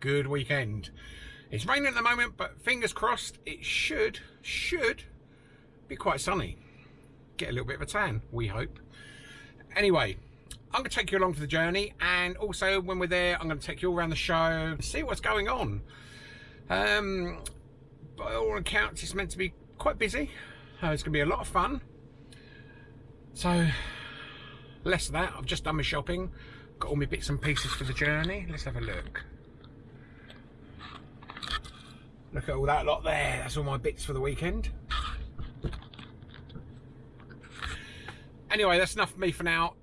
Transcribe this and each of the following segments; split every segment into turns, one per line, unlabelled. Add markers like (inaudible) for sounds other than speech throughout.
good weekend. It's raining at the moment, but fingers crossed, it should, should be quite sunny. Get a little bit of a tan, we hope. Anyway, I'm going to take you along for the journey, and also when we're there, I'm going to take you all around the show, see what's going on. Um, by all accounts, it's meant to be quite busy. Uh, it's going to be a lot of fun. So, less of that. I've just done my shopping. Got all my bits and pieces for the journey. Let's have a look. Look at all that lot there. That's all my bits for the weekend. Anyway, that's enough for me for now.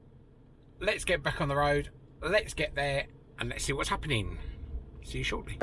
Let's get back on the road. Let's get there and let's see what's happening. See you shortly.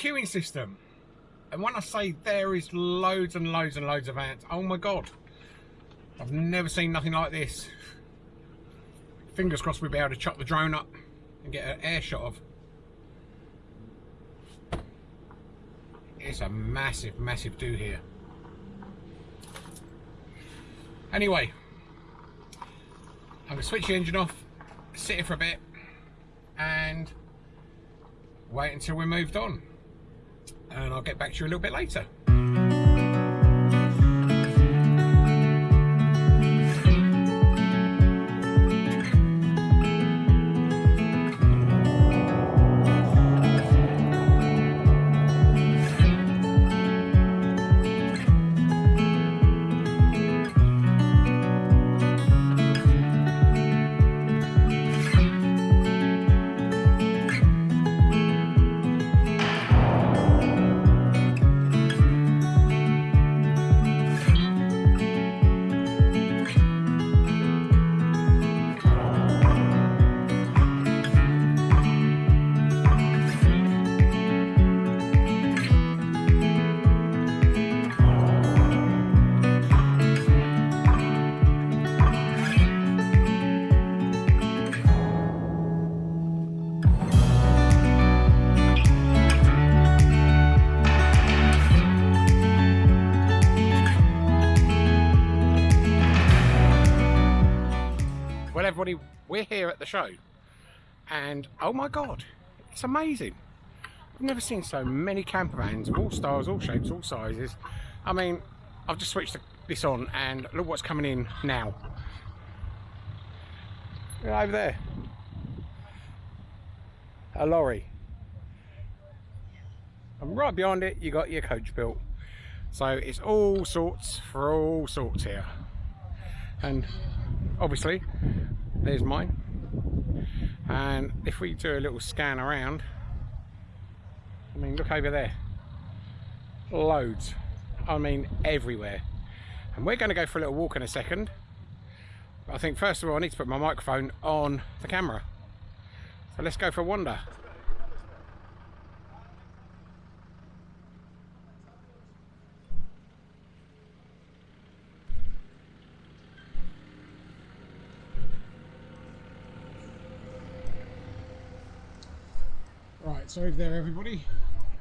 Queuing system. And when I say there is loads and loads and loads of ants, oh my god. I've never seen nothing like this. Fingers crossed we'll be able to chuck the drone up and get an air shot of. It's a massive, massive do here. Anyway, I'm going to switch the engine off, sit here for a bit, and wait until we're moved on. And I'll get back to you a little bit later. We're here at the show, and oh my god, it's amazing. I've never seen so many camper vans of all styles, all shapes, all sizes. I mean, I've just switched this on, and look what's coming in now. Over there, a lorry, and right behind it, you got your coach built. So it's all sorts for all sorts here, and obviously there's mine and if we do a little scan around I mean, look over there. Loads. I mean, everywhere. And we're going to go for a little walk in a second. But I think first of all, I need to put my microphone on the camera. So let's go for a wander. So over there everybody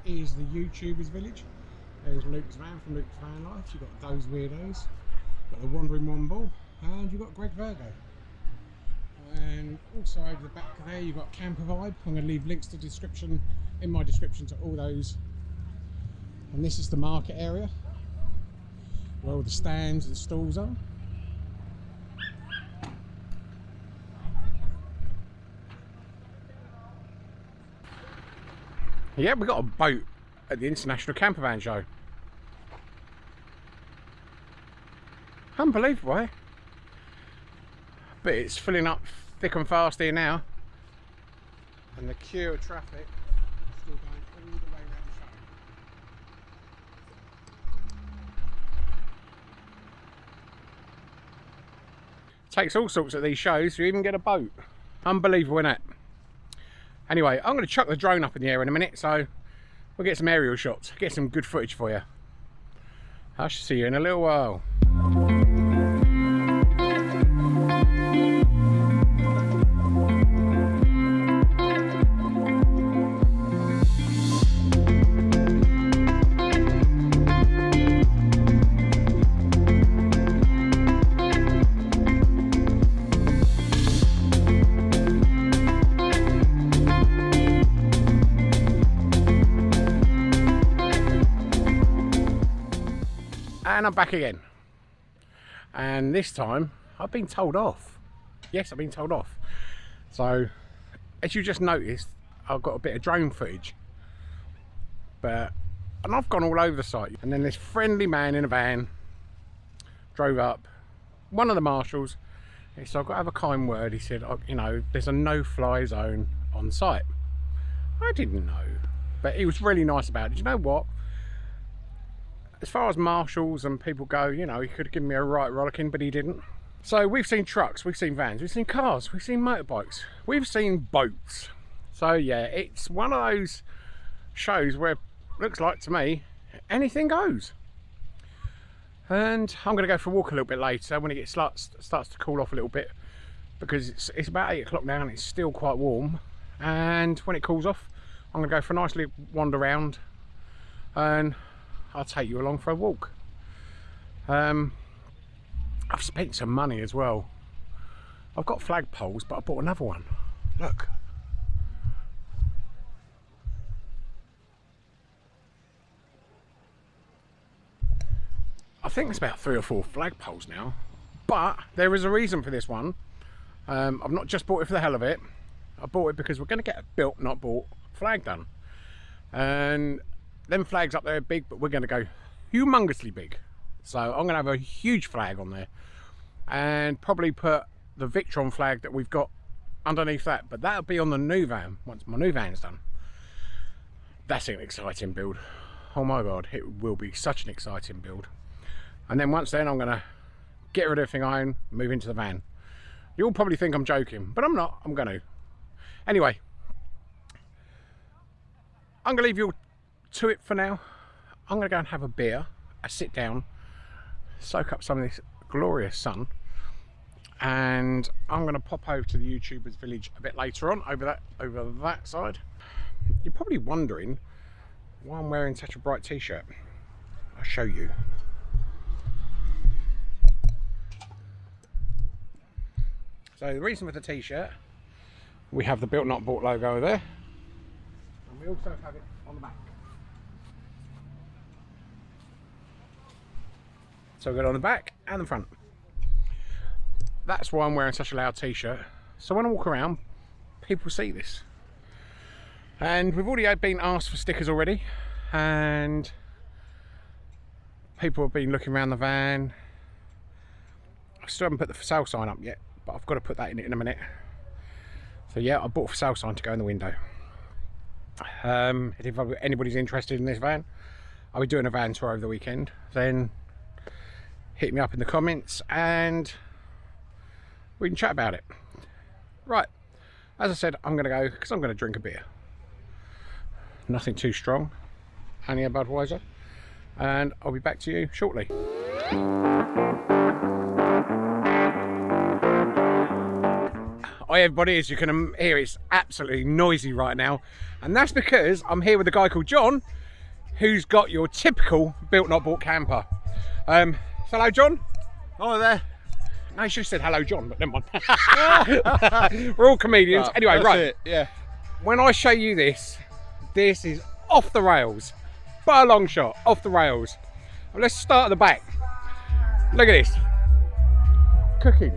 is the YouTubers village. There's Luke's van from Luke's Van Life. You've got those weirdos. Got the Wandering Womble and you've got Greg Virgoe. And also over the back there you've got Camper Vibe. I'm going to leave links to description in my description to all those. And this is the market area where all the stands and stalls are. Yeah, we got a boat at the International Campervan Show. Unbelievable, eh? But it's filling up thick and fast here now. And the queue of traffic is still going all the way around the show. Takes all sorts of these shows to even get a boat. Unbelievable, isn't it? Anyway, I'm going to chuck the drone up in the air in a minute, so we'll get some aerial shots, get some good footage for you. I shall see you in a little while. I'm back again. And this time I've been told off. Yes I've been told off. So as you just noticed I've got a bit of drone footage. But and I've gone all over the site. And then this friendly man in a van drove up one of the marshals. He said I've got to have a kind word. He said oh, you know there's a no-fly zone on site. I didn't know. But he was really nice about it. You know what as far as marshals and people go, you know, he could have given me a right rollicking, but he didn't. So we've seen trucks, we've seen vans, we've seen cars, we've seen motorbikes, we've seen boats. So yeah, it's one of those shows where looks like to me, anything goes. And I'm going to go for a walk a little bit later when it gets starts, starts to cool off a little bit because it's, it's about 8 o'clock now and it's still quite warm. And when it cools off, I'm going to go for a nice little wander around and I'll take you along for a walk. Um, I've spent some money as well. I've got flagpoles, but I bought another one. Look. I think it's about three or four flagpoles now, but there is a reason for this one. Um, I've not just bought it for the hell of it. I bought it because we're going to get a built, not bought flag done. And them flags up there are big, but we're going to go humongously big. So I'm going to have a huge flag on there and probably put the Victron flag that we've got underneath that. But that'll be on the new van once my new van's done. That's an exciting build. Oh my God, it will be such an exciting build. And then once then, I'm going to get rid of everything I own, move into the van. You'll probably think I'm joking, but I'm not. I'm going to. Anyway, I'm going to leave you to it for now. I'm going to go and have a beer, a sit down, soak up some of this glorious sun, and I'm going to pop over to the YouTubers village a bit later on, over that over that side. You're probably wondering why I'm wearing such a bright t-shirt. I'll show you. So the reason for the t-shirt, we have the Built Not Bought logo there, and we also have it on the back. So I've got on the back and the front. That's why I'm wearing such a loud t-shirt. So when I walk around, people see this. And we've already been asked for stickers already. And people have been looking around the van. I still haven't put the for sale sign up yet, but I've got to put that in it in a minute. So yeah, I bought a for sale sign to go in the window. Um, if anybody's interested in this van, I'll be doing a van tour over the weekend. Then hit me up in the comments and we can chat about it. Right, as I said, I'm going to go because I'm going to drink a beer. Nothing too strong, only a Budweiser. And I'll be back to you shortly. Hi everybody, as you can hear it's absolutely noisy right now and that's because I'm here with a guy called John who's got your typical built not bought camper. Um, hello John.
Hi there.
No, you should have said hello John, but never mind. (laughs) We're all comedians.
Oh,
anyway, right.
It, yeah.
When I show you this, this is off the rails. By a long shot, off the rails. Let's start at the back. Look at this. Cooking.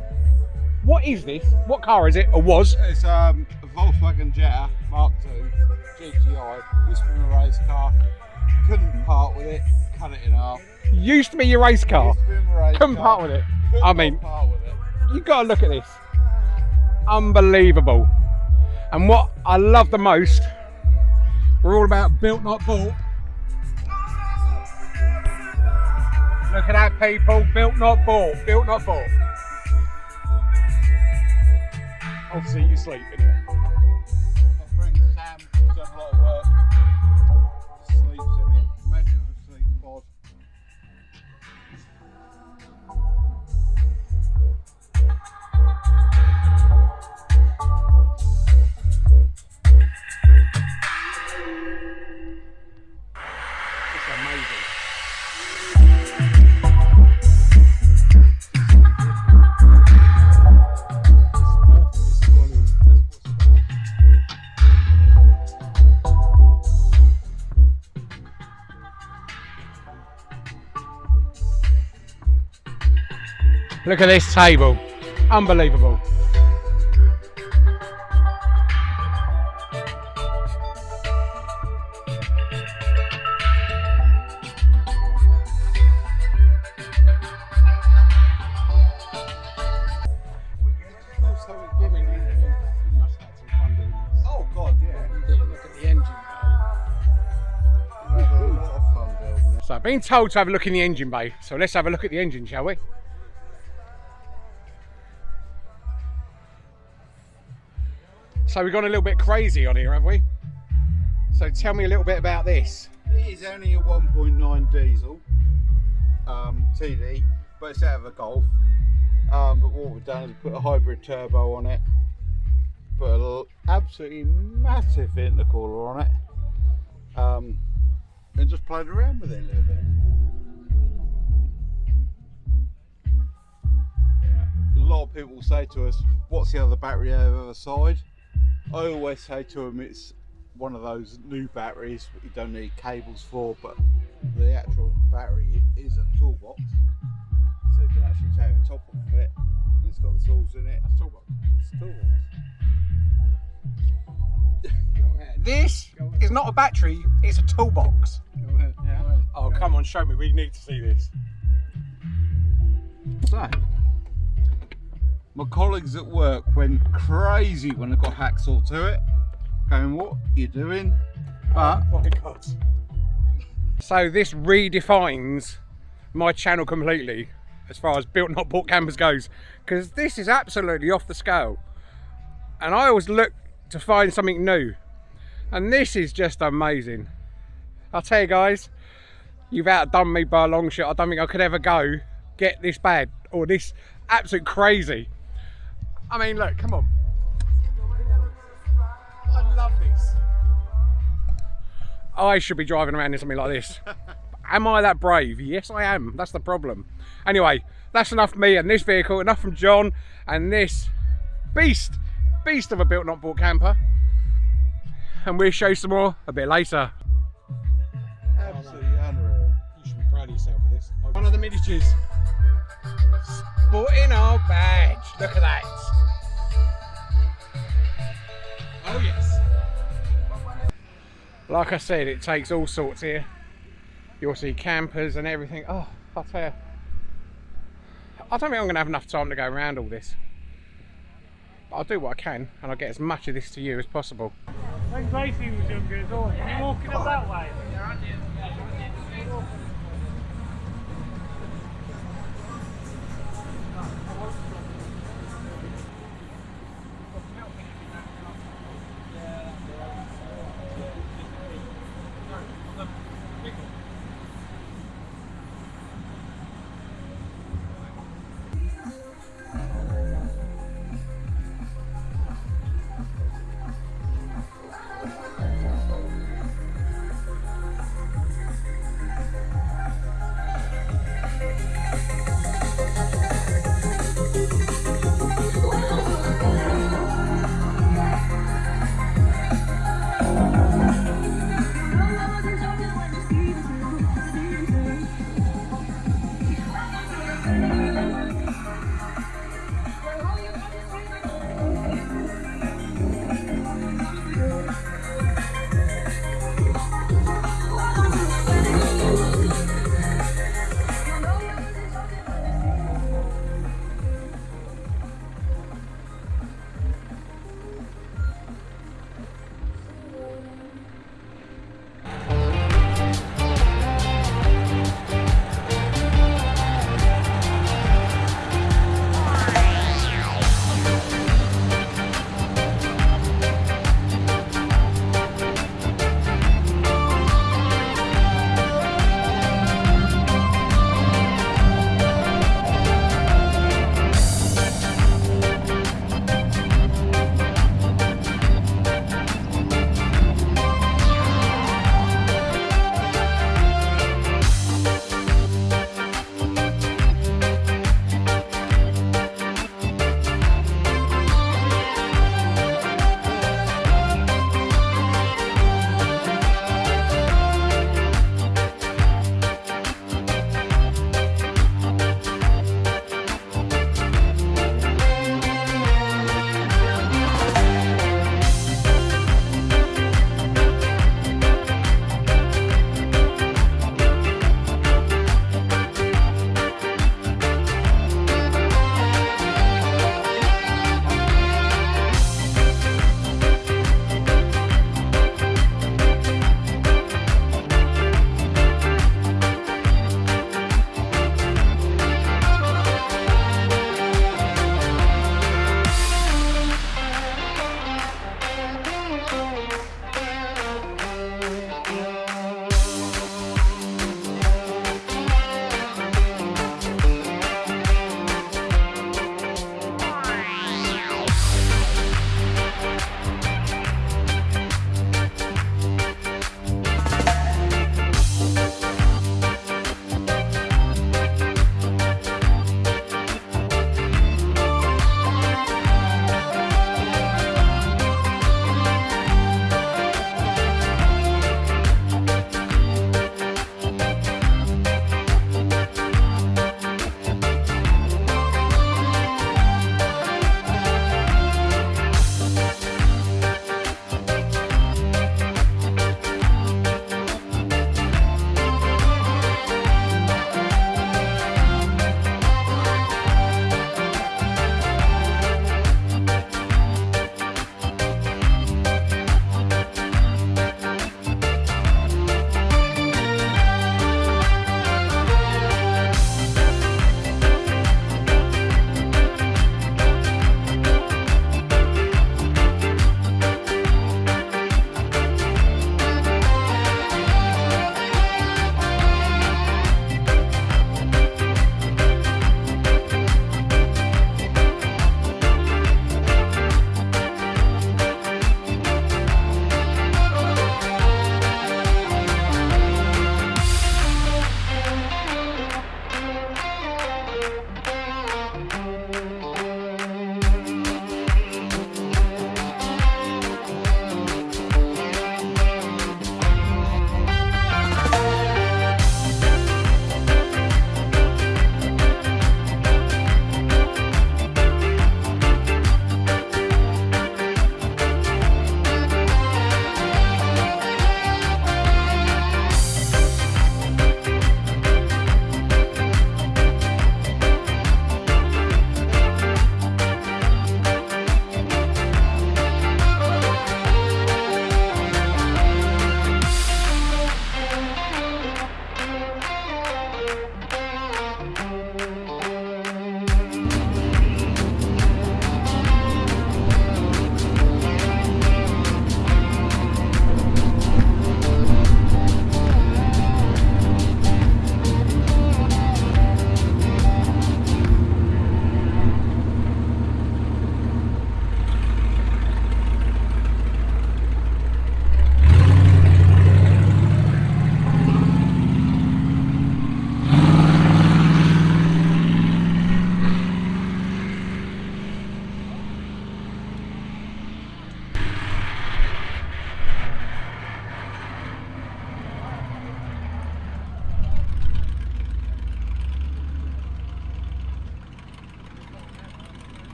What is this? What car is it, or was?
It's um, a Volkswagen Jetta Mark II GTI. Used to be a race car. Couldn't part with it. Cut it in half.
Used to be your race car.
To my race
Couldn't
car.
part with it.
Couldn't
I mean,
part with it.
you gotta look at this. Unbelievable. And what I love the most, we're all about built not bought. Look at that people, built not bought, built not bought. Obviously you sleep in Look at this table. Unbelievable.
Also, giving you- Oh God, yeah.
Look at the engine.
We had a lot of fun building it.
So I've been told to have a look in the engine bay, so let's have a look at the engine, shall we? So we've gone a little bit crazy on here, have we? So tell me a little bit about this.
It is only a 1.9 diesel um, TD, but it's out of a Golf. Um, but what we've done is put a hybrid turbo on it, put an absolutely massive intercooler on it, um, and just played around with it a little bit. A lot of people say to us, "What's the other battery on the side?" I always say to them, "It's one of those new batteries that you don't need cables for, but the actual battery is a toolbox, so you can actually take the top off of it. And it's got the tools in it. It's a toolbox. It's a toolbox. (laughs)
This is not a battery, it's a toolbox.
Yeah.
Oh, come on, show me. We need to see this.
So, my colleagues at work went crazy when I got hacksaw to it, going, "What are you doing?" But
Oh my God. So this redefines my channel completely as far as built not bought campers goes because this is absolutely off the scale. And I always look to find something new. And this is just amazing. I'll tell you guys you've outdone me by a long shot. I don't think I could ever go get this bad or this absolute crazy I mean look come on I love this I should be driving around in something like this. (laughs) am I that brave? Yes, I am. That's the problem. Anyway, that's enough me and this vehicle, enough from John and this beast, beast of a built not bought camper. And we'll show you some more a bit later.
absolutely unreal.
You should be proud of yourself for this. One of the miniatures. Sporting our badge. Look at that. Like I said, it takes all sorts here. You'll see campers and everything. Oh, I'll tell you. I don't think I'm going to have enough time to go around all this. But I'll do what I can and I'll get as much of this to you as possible.
When Gracie was younger as well, walking up that way?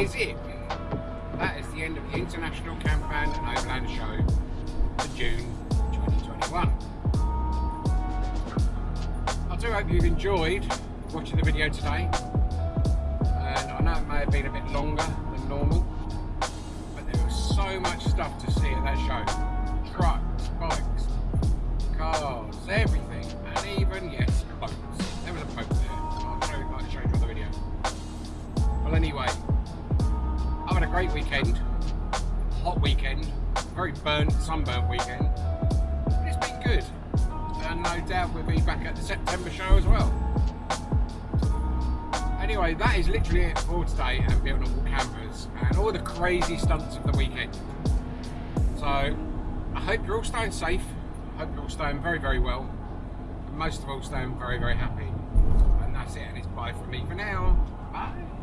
Is it. That is the end of the International Campan and Overlander Show for June 2021. I do hope you've enjoyed watching the video today. And I know it may have been a bit longer than normal, but there was so much stuff to see at that show. Trucks, bikes, cars, everything, and even, yes, boats. There was a boat there. I'll show you, the video. Well, anyway, great weekend, hot weekend, very burnt, sunburnt weekend. But it's been good, and no doubt we'll be back at the September show as well. Anyway, that is literally it for today at Built Normal Campers and all the crazy stunts of the weekend. So, I hope you're all staying safe. I hope you're all staying very, very well. And most of all, staying very, very happy. And that's it, and it's bye from me for now. Bye.